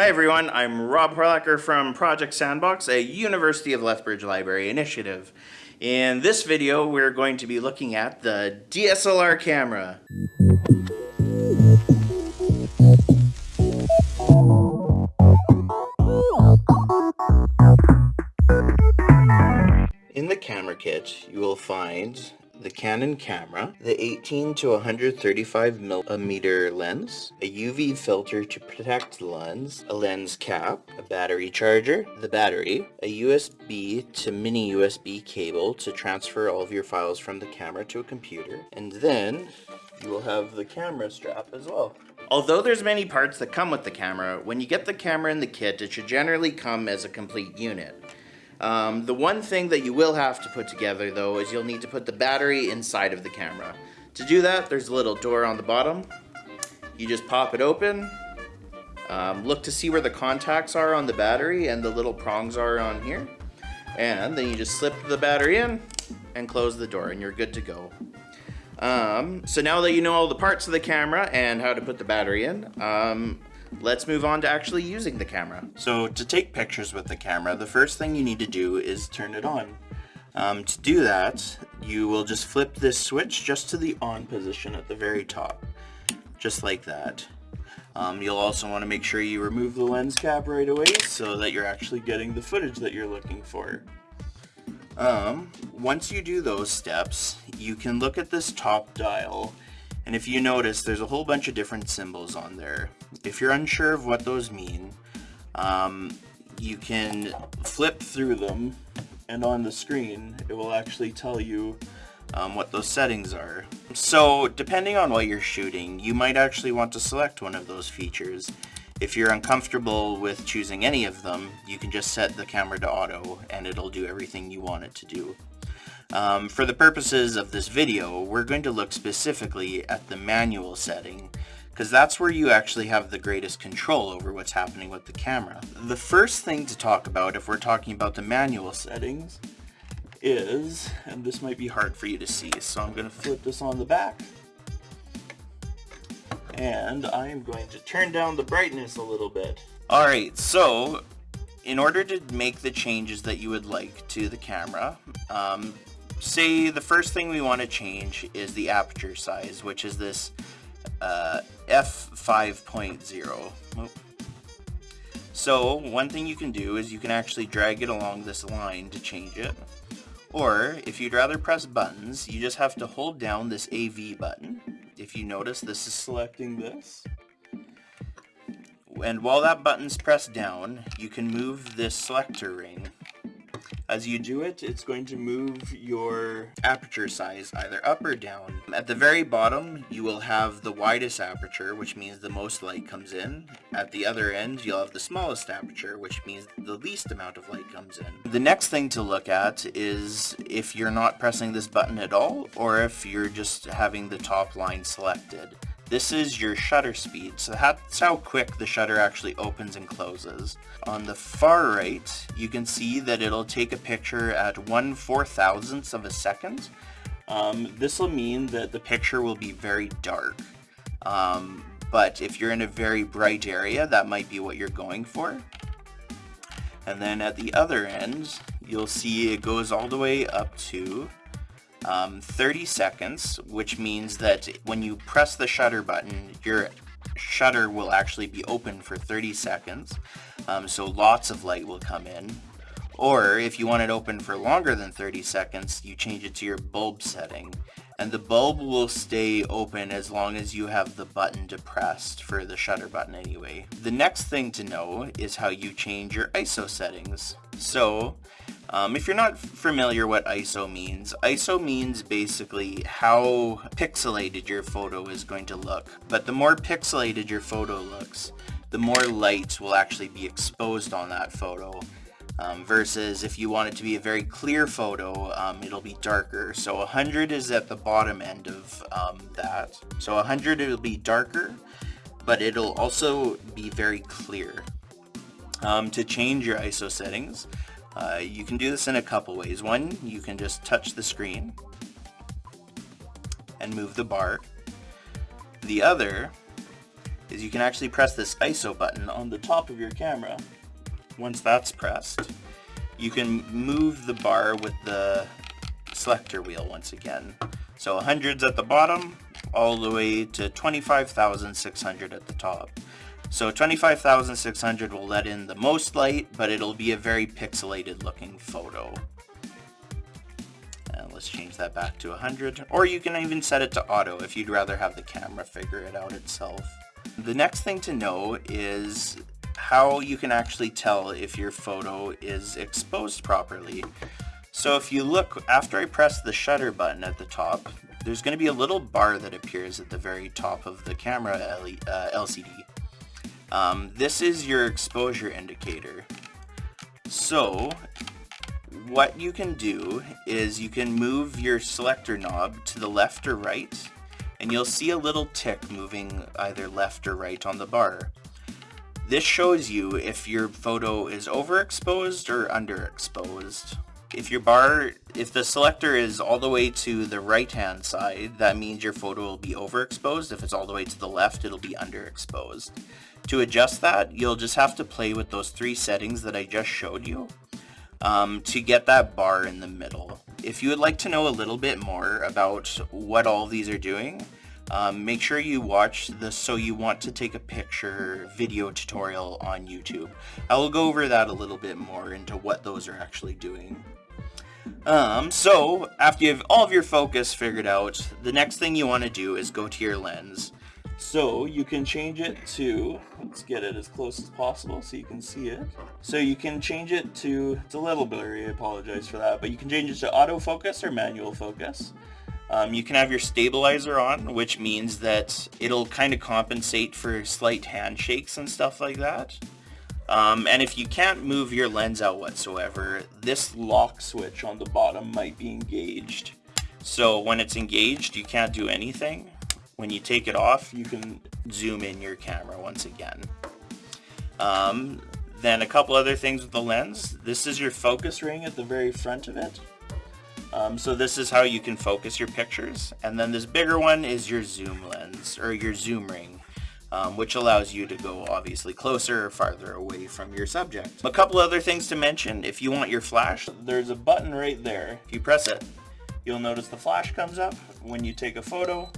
Hi everyone, I'm Rob Horlacher from Project Sandbox, a University of Lethbridge Library initiative. In this video, we're going to be looking at the DSLR camera. In the camera kit, you will find the Canon camera, the 18 to 135 millimeter lens, a UV filter to protect the lens, a lens cap, a battery charger, the battery, a USB to mini USB cable to transfer all of your files from the camera to a computer, and then you will have the camera strap as well. Although there's many parts that come with the camera, when you get the camera in the kit, it should generally come as a complete unit. Um, the one thing that you will have to put together though is you'll need to put the battery inside of the camera. To do that, there's a little door on the bottom. You just pop it open, um, look to see where the contacts are on the battery and the little prongs are on here. And then you just slip the battery in and close the door and you're good to go. Um, so now that you know all the parts of the camera and how to put the battery in, um, let's move on to actually using the camera. So to take pictures with the camera, the first thing you need to do is turn it on. Um, to do that, you will just flip this switch just to the on position at the very top, just like that. Um, you'll also want to make sure you remove the lens cap right away so that you're actually getting the footage that you're looking for. Um, once you do those steps, you can look at this top dial and if you notice, there's a whole bunch of different symbols on there. If you're unsure of what those mean, um, you can flip through them and on the screen it will actually tell you um, what those settings are. So depending on what you're shooting, you might actually want to select one of those features. If you're uncomfortable with choosing any of them, you can just set the camera to auto and it'll do everything you want it to do. Um, for the purposes of this video, we're going to look specifically at the manual setting because that's where you actually have the greatest control over what's happening with the camera. The first thing to talk about if we're talking about the manual settings is, and this might be hard for you to see, so I'm going to flip this on the back. And I am going to turn down the brightness a little bit. Alright, so in order to make the changes that you would like to the camera, um, say the first thing we want to change is the aperture size, which is this uh, f5.0. So one thing you can do is you can actually drag it along this line to change it. Or if you'd rather press buttons, you just have to hold down this AV button. If you notice, this is selecting this. And while that button's pressed down, you can move this selector ring as you do it, it's going to move your aperture size either up or down. At the very bottom, you will have the widest aperture, which means the most light comes in. At the other end, you'll have the smallest aperture, which means the least amount of light comes in. The next thing to look at is if you're not pressing this button at all, or if you're just having the top line selected. This is your shutter speed, so that's how quick the shutter actually opens and closes. On the far right, you can see that it'll take a picture at 1 4 thousandths of a second. Um, this will mean that the picture will be very dark. Um, but if you're in a very bright area, that might be what you're going for. And then at the other end, you'll see it goes all the way up to um, 30 seconds, which means that when you press the shutter button, your shutter will actually be open for 30 seconds, um, so lots of light will come in. Or if you want it open for longer than 30 seconds, you change it to your bulb setting. And the bulb will stay open as long as you have the button depressed for the shutter button anyway. The next thing to know is how you change your ISO settings. So um, if you're not familiar what ISO means, ISO means basically how pixelated your photo is going to look. But the more pixelated your photo looks, the more light will actually be exposed on that photo. Um, versus if you want it to be a very clear photo, um, it'll be darker. So 100 is at the bottom end of um, that. So 100 it'll be darker, but it'll also be very clear. Um, to change your ISO settings, uh, you can do this in a couple ways. One, you can just touch the screen and move the bar. The other is you can actually press this ISO button on the top of your camera. Once that's pressed, you can move the bar with the selector wheel once again. So 100's at the bottom, all the way to 25,600 at the top. So 25,600 will let in the most light, but it'll be a very pixelated looking photo. And let's change that back to 100. Or you can even set it to auto if you'd rather have the camera figure it out itself. The next thing to know is how you can actually tell if your photo is exposed properly. So if you look, after I press the shutter button at the top, there's going to be a little bar that appears at the very top of the camera LCD. Uh, Um, this is your exposure indicator. So what you can do is you can move your selector knob to the left or right and you'll see a little tick moving either left or right on the bar. This shows you if your photo is overexposed or underexposed. If your bar, if the selector is all the way to the right hand side, that means your photo will be overexposed. If it's all the way to the left, it'll be underexposed. To adjust that, you'll just have to play with those three settings that I just showed you um, to get that bar in the middle. If you would like to know a little bit more about what all these are doing, um, make sure you watch the So You Want to Take a Picture video tutorial on YouTube. I will go over that a little bit more into what those are actually doing. Um, so, after you have all of your focus figured out, the next thing you want to do is go to your lens. So you can change it to, let's get it as close as possible so you can see it. So you can change it to, it's a little blurry, I apologize for that, but you can change it to autofocus or manual focus. Um, you can have your stabilizer on, which means that it'll kind of compensate for slight handshakes and stuff like that. Um, and if you can't move your lens out whatsoever, this lock switch on the bottom might be engaged. So when it's engaged, you can't do anything. When you take it off, you can zoom in your camera once again. Um, then a couple other things with the lens. This is your focus ring at the very front of it. Um, so this is how you can focus your pictures. And then this bigger one is your zoom lens, or your zoom ring. Um, which allows you to go obviously closer or farther away from your subject. A couple other things to mention, if you want your flash, there's a button right there. If you press it, you'll notice the flash comes up when you take a photo.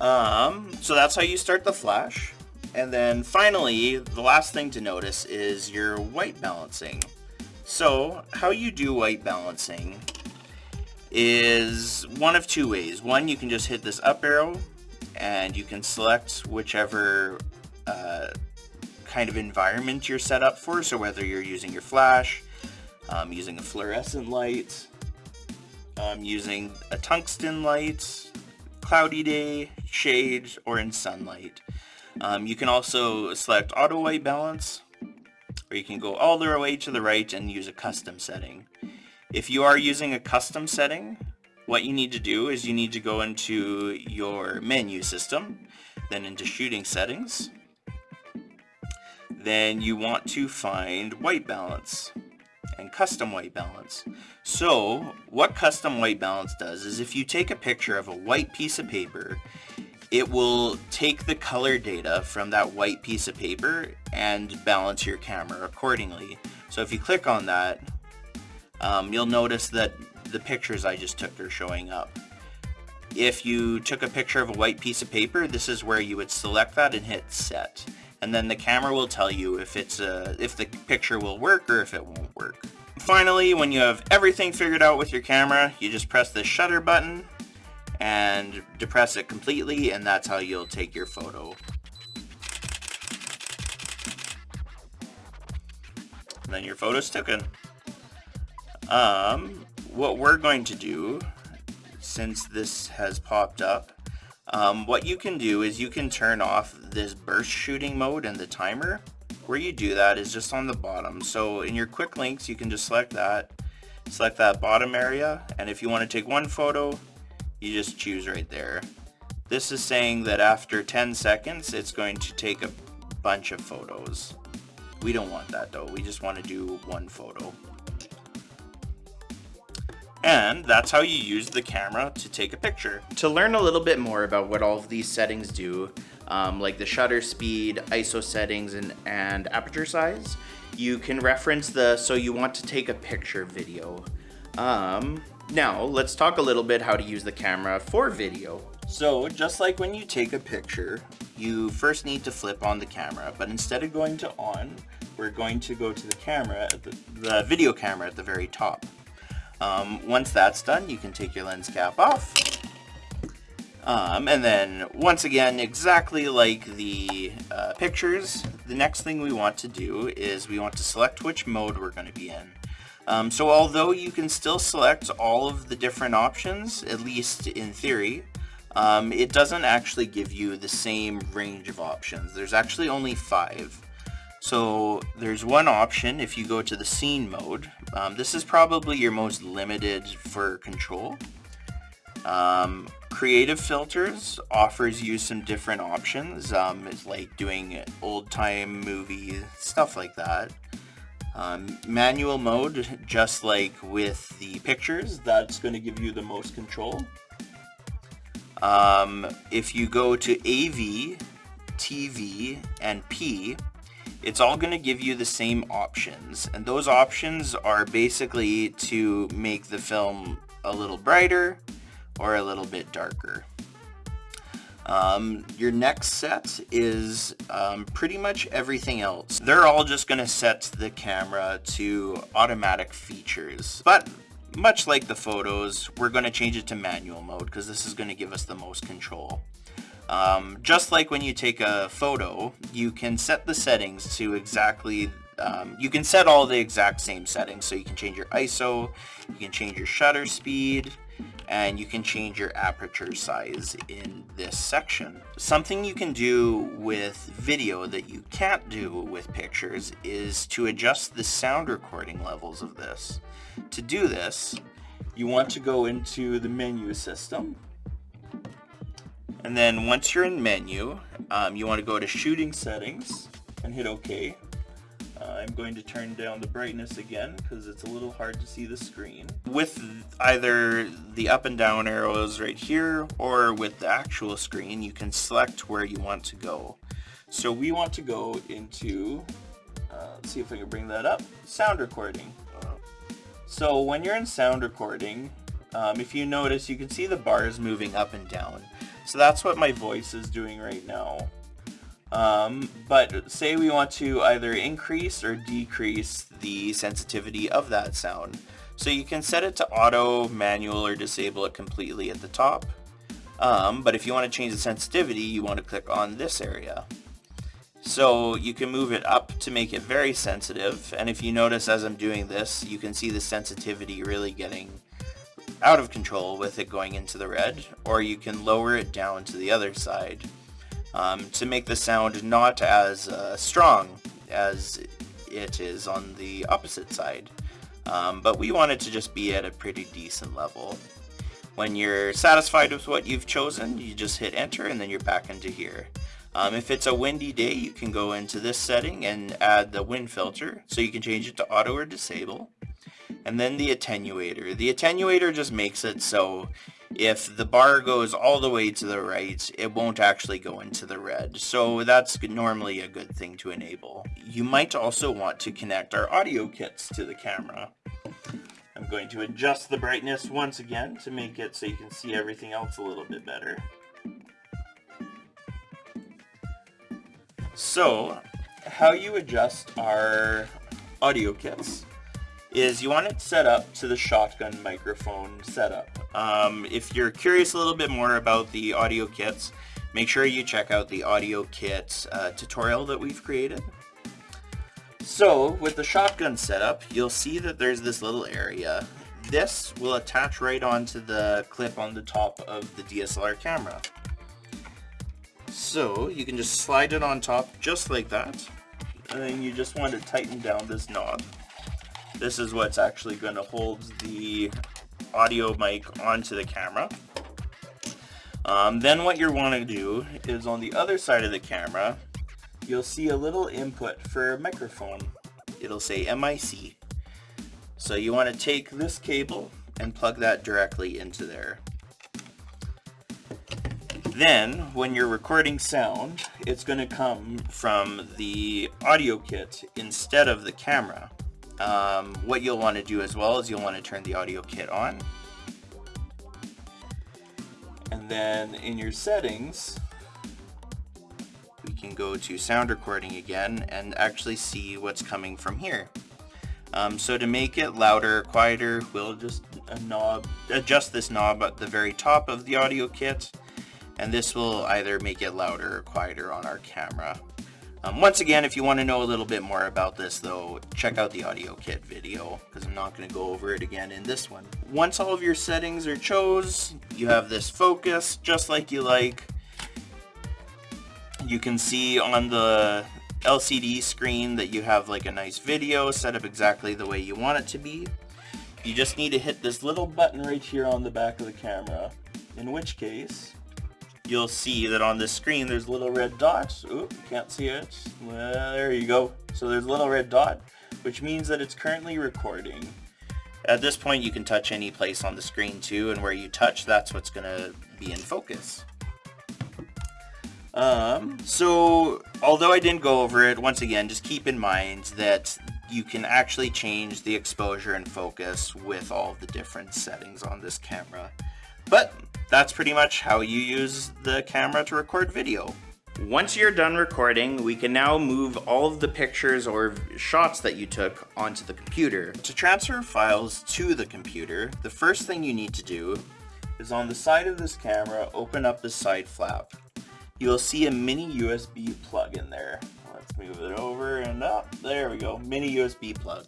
Um, so that's how you start the flash. And then finally, the last thing to notice is your white balancing. So how you do white balancing is one of two ways. One, you can just hit this up arrow and you can select whichever uh, kind of environment you're set up for. So whether you're using your flash, um, using a fluorescent light, um, using a tungsten light, cloudy day, shade, or in sunlight. Um, you can also select auto white balance, or you can go all the way to the right and use a custom setting. If you are using a custom setting, what you need to do is you need to go into your menu system, then into shooting settings. Then you want to find white balance and custom white balance. So what custom white balance does is if you take a picture of a white piece of paper, it will take the color data from that white piece of paper and balance your camera accordingly. So if you click on that, um, you'll notice that the pictures I just took are showing up. If you took a picture of a white piece of paper, this is where you would select that and hit set and then the camera will tell you if it's a, if the picture will work or if it won't work. Finally, when you have everything figured out with your camera, you just press the shutter button and depress it completely and that's how you'll take your photo. Then your photo's taken. Um, what we're going to do, since this has popped up, um, what you can do is you can turn off this burst shooting mode and the timer. Where you do that is just on the bottom. So in your quick links, you can just select that, select that bottom area. And if you want to take one photo, you just choose right there. This is saying that after 10 seconds, it's going to take a bunch of photos. We don't want that though. We just want to do one photo. And that's how you use the camera to take a picture. To learn a little bit more about what all of these settings do, um, like the shutter speed, ISO settings, and, and aperture size, you can reference the so you want to take a picture video. Um, now, let's talk a little bit how to use the camera for video. So, just like when you take a picture, you first need to flip on the camera, but instead of going to on, we're going to go to the camera, the, the video camera at the very top. Um, once that's done, you can take your lens cap off. Um, and then, once again, exactly like the uh, pictures, the next thing we want to do is we want to select which mode we're going to be in. Um, so although you can still select all of the different options, at least in theory, um, it doesn't actually give you the same range of options. There's actually only five. So there's one option if you go to the scene mode. Um, this is probably your most limited for control. Um, creative filters offers you some different options. Um, it's like doing old time movie, stuff like that. Um, manual mode, just like with the pictures, that's going to give you the most control. Um, if you go to AV, TV, and P, it's all going to give you the same options and those options are basically to make the film a little brighter or a little bit darker. Um, your next set is um, pretty much everything else. They're all just going to set the camera to automatic features. But much like the photos, we're going to change it to manual mode because this is going to give us the most control. Um, just like when you take a photo, you can set the settings to exactly, um, you can set all the exact same settings. So you can change your ISO, you can change your shutter speed, and you can change your aperture size in this section. Something you can do with video that you can't do with pictures is to adjust the sound recording levels of this. To do this, you want to go into the menu system and then once you're in menu, um, you want to go to shooting settings and hit OK. Uh, I'm going to turn down the brightness again because it's a little hard to see the screen. With either the up and down arrows right here or with the actual screen, you can select where you want to go. So we want to go into, uh, let's see if I can bring that up, sound recording. So when you're in sound recording, um, if you notice, you can see the bars moving up and down. So that's what my voice is doing right now. Um, but say we want to either increase or decrease the sensitivity of that sound. So you can set it to auto, manual, or disable it completely at the top. Um, but if you want to change the sensitivity, you want to click on this area. So you can move it up to make it very sensitive. And if you notice as I'm doing this, you can see the sensitivity really getting out of control with it going into the red, or you can lower it down to the other side um, to make the sound not as uh, strong as it is on the opposite side. Um, but we want it to just be at a pretty decent level. When you're satisfied with what you've chosen, you just hit enter and then you're back into here. Um, if it's a windy day, you can go into this setting and add the wind filter. So you can change it to auto or disable and then the attenuator. The attenuator just makes it so if the bar goes all the way to the right, it won't actually go into the red. So that's normally a good thing to enable. You might also want to connect our audio kits to the camera. I'm going to adjust the brightness once again to make it so you can see everything else a little bit better. So, how you adjust our audio kits is you want it set up to the shotgun microphone setup. Um, if you're curious a little bit more about the audio kits, make sure you check out the audio kit uh, tutorial that we've created. So with the shotgun setup, you'll see that there's this little area. This will attach right onto the clip on the top of the DSLR camera. So you can just slide it on top just like that. And then you just want to tighten down this knob. This is what's actually going to hold the audio mic onto the camera. Um, then what you want to do is on the other side of the camera, you'll see a little input for a microphone. It'll say MIC. So you want to take this cable and plug that directly into there. Then, when you're recording sound, it's going to come from the audio kit instead of the camera. Um, what you'll want to do as well is you'll want to turn the audio kit on. And then in your settings, we can go to sound recording again and actually see what's coming from here. Um, so to make it louder, or quieter, we'll just knob, adjust this knob at the very top of the audio kit and this will either make it louder or quieter on our camera. Um, once again, if you want to know a little bit more about this though, check out the audio kit video because I'm not going to go over it again in this one. Once all of your settings are chose, you have this focus just like you like. You can see on the LCD screen that you have like a nice video set up exactly the way you want it to be. You just need to hit this little button right here on the back of the camera, in which case you'll see that on the screen there's little red dots. Oop, can't see it. Well, there you go. So there's a little red dot, which means that it's currently recording. At this point you can touch any place on the screen too, and where you touch, that's what's going to be in focus. Um, so, although I didn't go over it, once again, just keep in mind that you can actually change the exposure and focus with all the different settings on this camera. But that's pretty much how you use the camera to record video. Once you're done recording, we can now move all of the pictures or shots that you took onto the computer. To transfer files to the computer, the first thing you need to do is on the side of this camera, open up the side flap. You'll see a mini USB plug in there. Let's move it over and up. There we go, mini USB plug.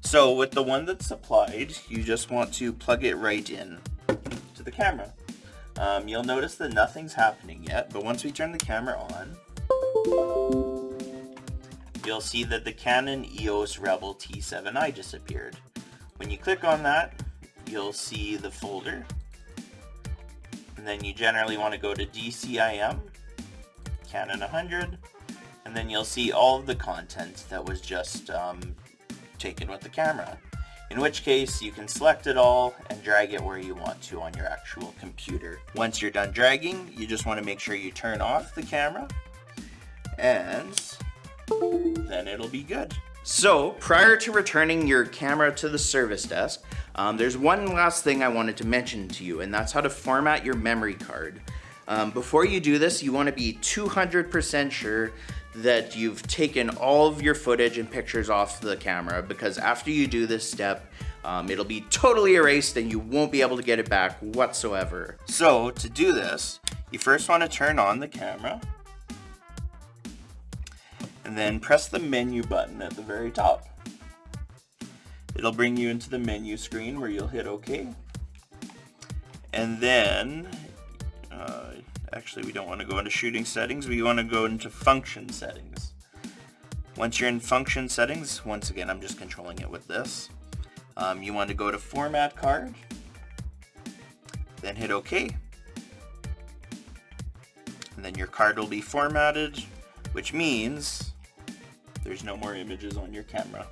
So with the one that's supplied, you just want to plug it right in to the camera. Um, you'll notice that nothing's happening yet, but once we turn the camera on, you'll see that the Canon EOS Rebel T7i just appeared. When you click on that, you'll see the folder, and then you generally want to go to DCIM, Canon 100, and then you'll see all of the content that was just um, taken with the camera in which case you can select it all and drag it where you want to on your actual computer. Once you're done dragging, you just want to make sure you turn off the camera and then it'll be good. So prior to returning your camera to the service desk, um, there's one last thing I wanted to mention to you and that's how to format your memory card. Um, before you do this, you want to be 200% sure that you've taken all of your footage and pictures off the camera because after you do this step, um, it'll be totally erased and you won't be able to get it back whatsoever. So to do this, you first want to turn on the camera and then press the menu button at the very top. It'll bring you into the menu screen where you'll hit OK. And then uh, actually we don't want to go into shooting settings, we want to go into function settings. Once you're in function settings, once again I'm just controlling it with this, um, you want to go to format card, then hit OK. And then your card will be formatted, which means there's no more images on your camera.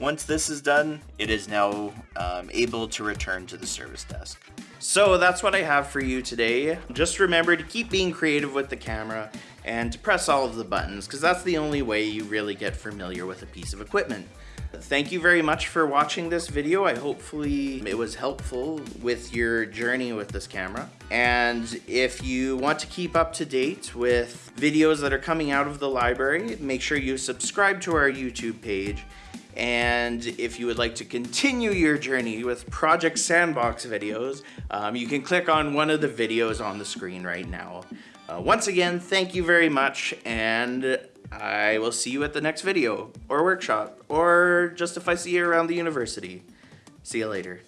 Once this is done, it is now um, able to return to the service desk. So that's what I have for you today. Just remember to keep being creative with the camera and to press all of the buttons because that's the only way you really get familiar with a piece of equipment. Thank you very much for watching this video. I hopefully it was helpful with your journey with this camera. And if you want to keep up to date with videos that are coming out of the library, make sure you subscribe to our YouTube page and if you would like to continue your journey with Project Sandbox videos, um, you can click on one of the videos on the screen right now. Uh, once again, thank you very much, and I will see you at the next video, or workshop, or just if I see you around the university. See you later.